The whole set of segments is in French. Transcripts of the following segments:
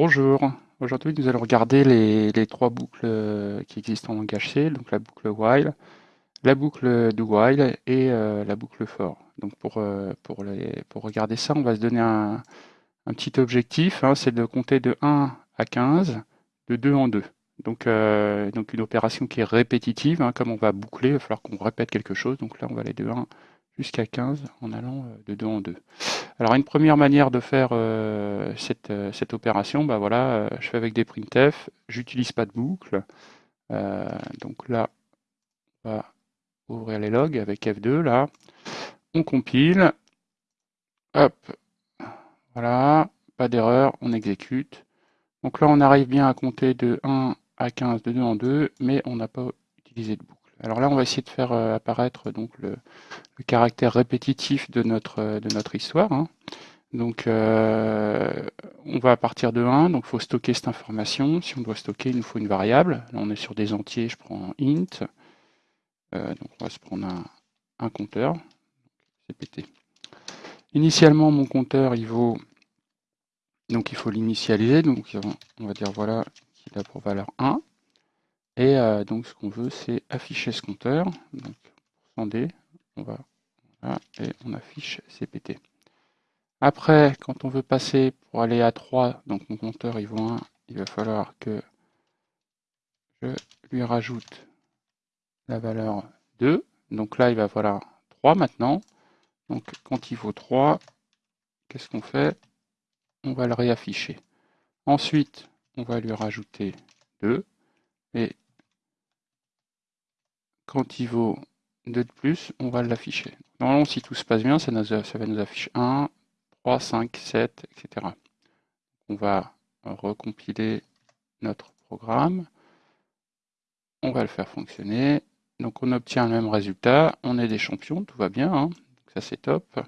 Bonjour, aujourd'hui nous allons regarder les, trois boucles euh, qui existent en langage C, donc la boucle while, la boucle do while et euh, la boucle for. Donc pour, euh, pour, regarder ça, on va se donner un, un petit objectif, hein, c'est de compter de 1 à 15, de 2 en 2. Donc, donc une opération qui est répétitive, hein, comme on va boucler, il va falloir qu'on répète quelque chose, donc là on va aller de 1 jusqu'à 15 en allant de 2 en 2. Alors une première manière de faire euh, cette, euh, cette, opération, bah voilà, euh, je fais avec des printf, j'utilise pas de boucle. donc là, on va ouvrir les logs avec F2 là. On compile. Hop. Voilà. Pas d'erreur, on exécute. Donc là, on arrive bien à compter de 1 à 15 de 2 en 2, mais on n'a pas utilisé de boucle. Alors là, on va essayer de faire euh, apparaître donc le, caractère répétitif de notre, euh, histoire. Hein. Donc, euh, on va partir de 1, donc il faut stocker cette information. Si on doit stocker, il nous faut une variable. Là, on est sur des entiers, je prends int. donc, on va se prendre un, compteur, CPT. Initialement, mon compteur, il vaut, donc il faut l'initialiser. Donc, on va dire voilà, qu'il a pour valeur 1. Et euh, donc ce qu'on veut, c'est afficher ce compteur. Donc %d, on va et on affiche cpt. Après, quand on veut passer pour aller à 3, donc mon compteur il vaut 1, il va falloir que je lui rajoute la valeur 2. Donc là, il va falloir 3 maintenant. Donc quand il vaut 3, qu'est-ce qu'on fait? On va le réafficher. Ensuite, on va lui rajouter 2. Et quand il vaut 2 de plus, on va l'afficher. Normalement, si tout se passe bien, ça, va nous afficher 1, 3, 5, 7, etc. On va recompiler notre programme. On va le faire fonctionner. Donc on obtient le même résultat. On est des champions, tout va bien. Hein. ça c'est top.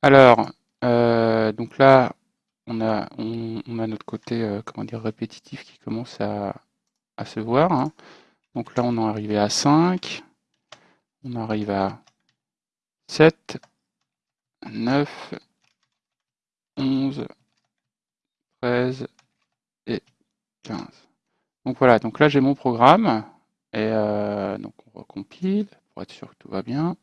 Alors, euh, donc là, on a, notre côté euh, comment répétitif qui commence à, se voir. Hein. Donc là, on est arrivé à 5. On arrive à 7, 9, 11, 13 et 15. Donc voilà, donc là j'ai mon programme. Et euh, donc on recompile pour être sûr que tout va bien.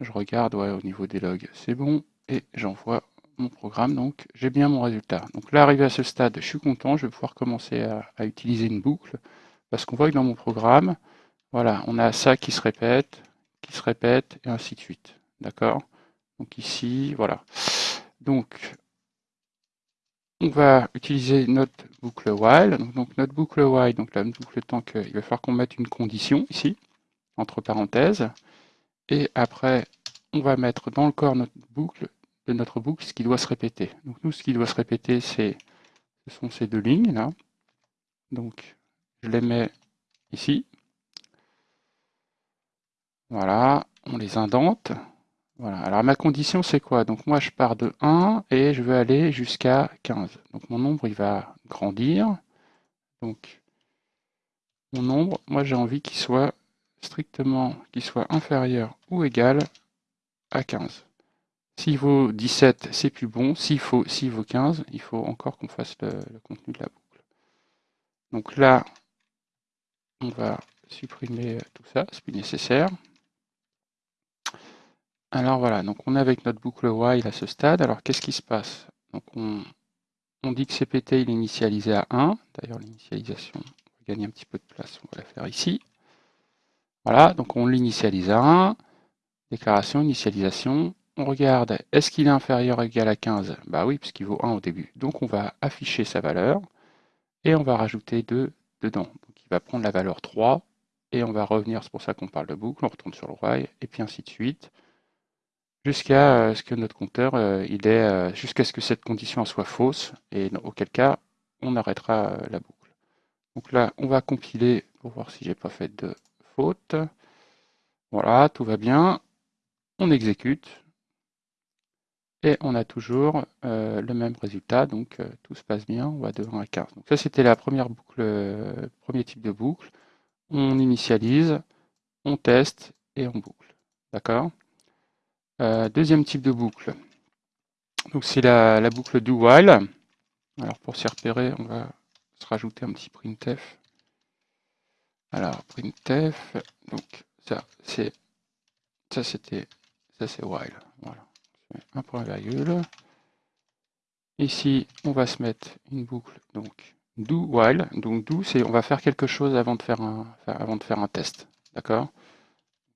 Je regarde ouais, au niveau des logs, c'est bon. Et j'envoie mon programme, donc j'ai bien mon résultat. Donc là, arrivé à ce stade, je suis content, je vais pouvoir commencer à utiliser une boucle. Parce qu'on voit que dans mon programme, voilà, on a ça qui se répète, qui se répète, et ainsi de suite. D'accord? Donc ici, voilà. Donc, on va utiliser notre boucle while. Donc, notre boucle while, donc la boucle tant qu'il va falloir qu'on mette une condition ici, entre parenthèses. Et après, on va mettre dans le corps notre boucle, de notre boucle ce qui doit se répéter. Donc nous, ce qui doit se répéter, c'est ce sont ces deux lignes là. Donc je les mets ici. Voilà, on les indente. Voilà. Alors ma condition c'est quoi? Donc moi je pars de 1 et je veux aller jusqu'à 15. Donc mon nombre il va grandir. Donc mon nombre, moi j'ai envie qu'il soit strictement qu'il soit inférieur ou égal à 15. S'il vaut 17, c'est plus bon. S'il vaut 15, il faut encore qu'on fasse le contenu de la boucle. Donc là, on va supprimer tout ça, c'est plus nécessaire. Alors voilà, donc on est avec notre boucle while à ce stade. Alors qu'est-ce qui se passe? Donc on, dit que CPT il est initialisé à 1. D'ailleurs l'initialisation, on va gagner un petit peu de place, on va la faire ici. Voilà, donc on l'initialise à 1. Déclaration, initialisation. On regarde, est-ce qu'il est inférieur ou égal à 15 Bah oui, puisqu'il vaut 1 au début. Donc on va afficher sa valeur et on va rajouter 2 dedans va prendre la valeur 3 et on va revenir, c'est pour ça qu'on parle de boucle, on retourne sur le while et puis ainsi de suite jusqu'à euh, ce que notre compteur euh, il est euh, jusqu'à ce que cette condition soit fausse et auquel cas on arrêtera la boucle. Donc là on va compiler pour voir si j'ai pas fait de faute. Voilà, tout va bien. On exécute et on a toujours le même résultat, donc tout se passe bien, on va de 1 à 15. Donc ça c'était la première boucle, premier type de boucle. On initialise, on teste et on boucle. D'accord? Deuxième type de boucle. Donc c'est la, boucle do while. Alors pour s'y repérer, on va se rajouter un petit printf. Alors printf, donc ça c'est ça c'était ça c'est while. Voilà. Un point virgule. Ici, on va se mettre une boucle donc do while. Donc do, c'est on va faire quelque chose avant de faire un avant de faire un test. D'accord?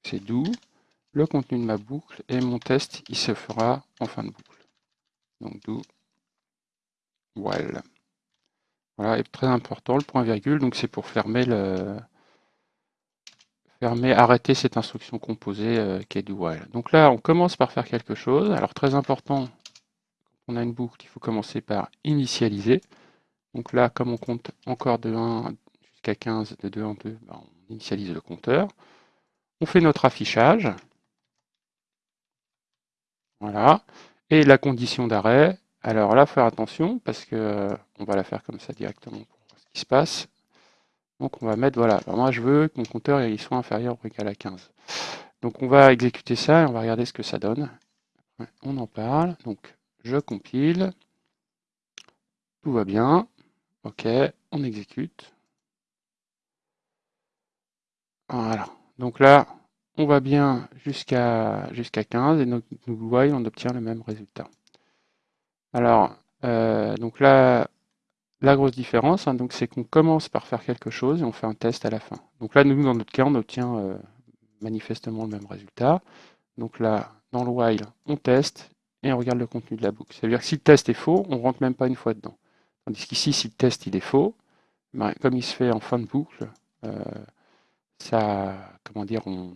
C'est do le contenu de ma boucle et mon test il se fera en fin de boucle. Donc do while. Voilà, et très important, le point virgule, donc c'est pour fermer le fermer, arrêter cette instruction composée euh, qui est do while. Donc là, on commence par faire quelque chose. Alors très important, on a une boucle, il faut commencer par initialiser. Donc là, comme on compte encore de 1 jusqu'à 15, de 2 en 2, ben, on initialise le compteur. On fait notre affichage. Voilà. Et la condition d'arrêt, alors là, faire attention parce que euh, on va la faire comme ça directement pour voir ce qui se passe. Donc on va mettre, voilà, moi je veux que mon compteur il soit inférieur ou égal à 15. Donc on va exécuter ça et on va regarder ce que ça donne. On en parle, donc je compile, tout va bien, ok, on exécute. Voilà, donc là, on va bien jusqu'à jusqu'à 15 et notre while on obtient le même résultat. Alors, euh, donc là, la grosse différence, hein, donc c'est qu'on commence par faire quelque chose et on fait un test à la fin. Donc là, nous, dans notre cas, on obtient euh, manifestement le même résultat. Donc là, dans le while, on teste et on regarde le contenu de la boucle. C'est-à-dire que si le test est faux, on rentre même pas une fois dedans. Tandis qu'ici, si le test il est faux, ben, comme il se fait en fin de boucle, euh, ça, comment dire, on,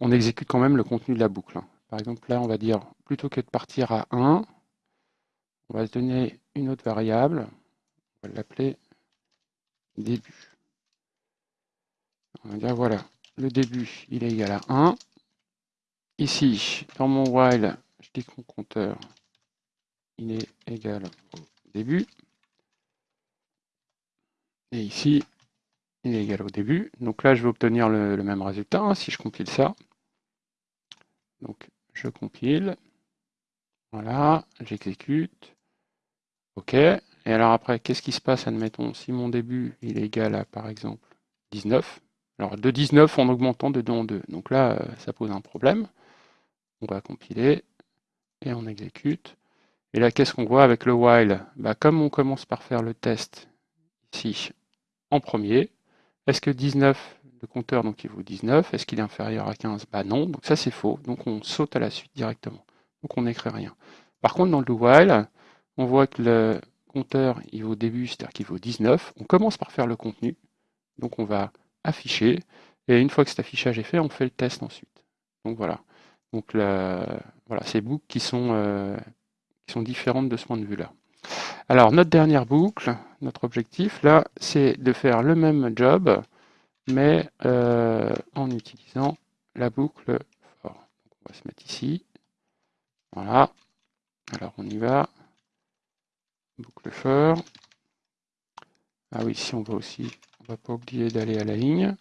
on exécute quand même le contenu de la boucle. Hein. Par exemple, là, on va dire, plutôt que de partir à 1, on va se donner une autre variable, va l'appeler début. On va dire, voilà, le début, il est égal à 1. Ici, dans mon while, je dis que mon compteur, il est égal au début. Et ici, il est égal au début. Donc là, je vais obtenir le, même résultat hein, si je compile ça. Donc, je compile. Voilà, j'exécute. OK. Et alors après, qu'est-ce qui se passe, admettons, si mon début il est égal à, par exemple, 19. Alors de 19 en augmentant de 2 en 2. Donc là, euh, ça pose un problème. On va compiler et on exécute. Et là, qu'est-ce qu'on voit avec le while? Bah, Comme on commence par faire le test ici en premier, est-ce que 19, le compteur donc il vaut 19, est-ce qu'il est inférieur à 15 Bah non, donc ça c'est faux. Donc on saute à la suite directement. Donc on n'écrit rien. Par contre, dans le while, on voit que le compteur il vaut début, c'est-à-dire qu'il vaut 19. On commence par faire le contenu. Donc on va afficher. Et une fois que cet affichage est fait, on fait le test ensuite. Donc voilà. Donc voilà, ces boucles qui sont, euh, qui sont différentes de ce point de vue-là. Alors notre dernière boucle, notre objectif là, c'est de faire le même job, mais euh, en utilisant la boucle for. on va se mettre ici. Voilà. Alors on y va boucle for. Ah oui, si on va aussi, on va pas oublier d'aller à la ligne.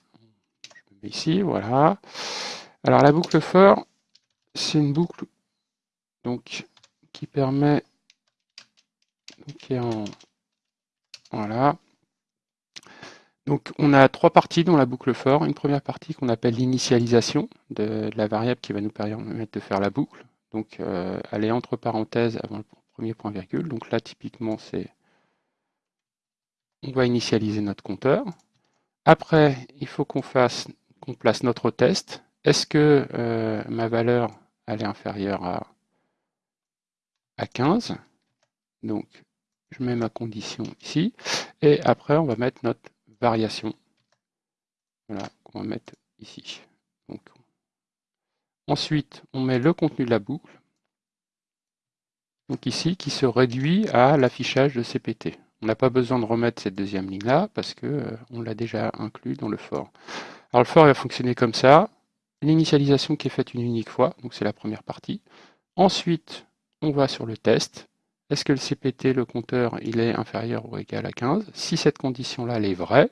Je me mets ici, voilà. Alors la boucle for, c'est une boucle donc qui permet voilà. Donc on a trois parties dans la boucle for. Une première partie qu'on appelle l'initialisation de, la variable qui va nous permettre de faire la boucle. Donc euh, elle est entre parenthèses avant le premier point virgule. Donc là, typiquement, c'est on va initialiser notre compteur. Après, il faut qu'on fasse, qu'on place notre test. Est-ce que euh, ma valeur elle est inférieure à, à 15 Donc, je mets ma condition ici. Et après, on va mettre notre variation. Voilà, qu'on va mettre ici. Ensuite, on met le contenu de la boucle donc ici, qui se réduit à l'affichage de CPT. On n'a pas besoin de remettre cette deuxième ligne-là, parce qu'on euh, on l'a déjà inclus dans le for. Alors le for va fonctionner comme ça. L'initialisation qui est faite une unique fois, donc c'est la première partie. Ensuite, on va sur le test. Est-ce que le CPT, le compteur, il est inférieur ou égal à 15 Si cette condition-là est vraie,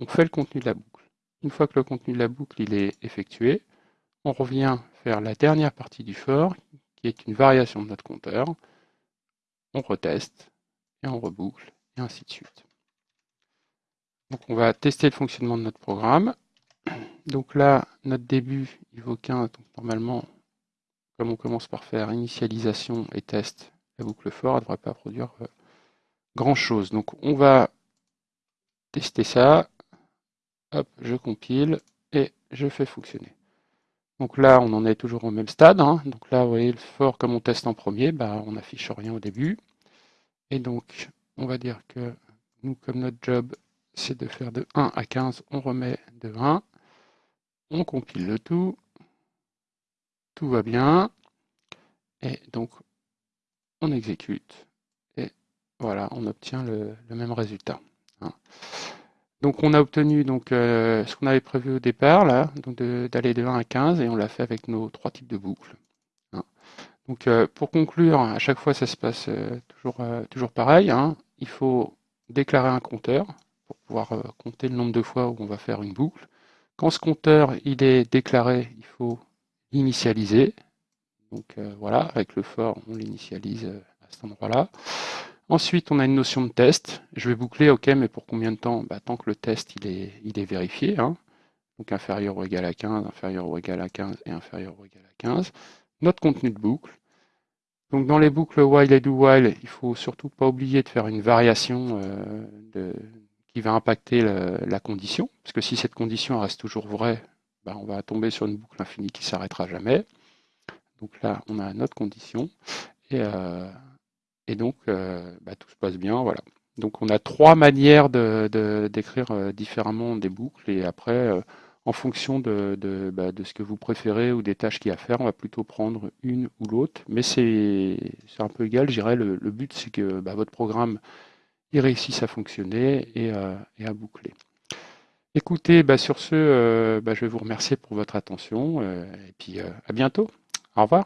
on fait le contenu de la boucle. Une fois que le contenu de la boucle est effectué, on revient faire la dernière partie du for, qui est une variation de notre compteur. On reteste et on reboucle, et ainsi de suite. Donc on va tester le fonctionnement de notre programme. Donc là, notre début, il vaut 15. Donc normalement, comme on commence par faire initialisation et test, la boucle for ne devrait pas produire euh, grand chose. Donc on va tester ça. Hop, je compile et je fais fonctionner. Donc là, on en est toujours au même stade. Hein. Donc là, vous voyez, le for, comme on teste en premier, bah, on n'affiche rien au début. Et donc, on va dire que nous, comme notre job, c'est de faire de 1 à 15, on remet de 1. On compile le tout. Tout va bien. Et donc, on exécute. Et voilà, on obtient le, même résultat. Hein. Donc on a obtenu donc, euh, ce qu'on avait prévu au départ, d'aller de, 1 à 15, et on l'a fait avec nos trois types de boucles. Hein. Donc euh, pour conclure, à chaque fois ça se passe euh, toujours, pareil. Hein. Il faut déclarer un compteur pour pouvoir compter le nombre de fois où on va faire une boucle. Quand ce compteur est déclaré, il faut l'initialiser. Donc voilà, avec le for, on l'initialise à cet endroit-là. Ensuite, on a une notion de test. Je vais boucler, ok, mais pour combien de temps? Bah, Tant que le test il est, vérifié. Hein. Donc inférieur ou égal à 15, inférieur ou égal à 15 et inférieur ou égal à 15. Notre contenu de boucle. Donc dans les boucles while et do while, il faut surtout pas oublier de faire une variation euh, qui va impacter la condition. Parce que si cette condition reste toujours vraie, bah, on va tomber sur une boucle infinie qui s'arrêtera jamais. Donc là, on a notre condition. Et euh, et donc, euh, bah, tout se passe bien. Voilà. Donc, on a trois manières d'écrire euh, différemment des boucles. Et après, euh, en fonction de, bah, de, ce que vous préférez ou des tâches qu'il y a à faire, on va plutôt prendre une ou l'autre. Mais c'est un peu égal, je dirais. Le, but, c'est que bah, votre programme réussisse à fonctionner et, à boucler. Écoutez, sur ce, je vais vous remercier pour votre attention. et puis, à bientôt. Au revoir.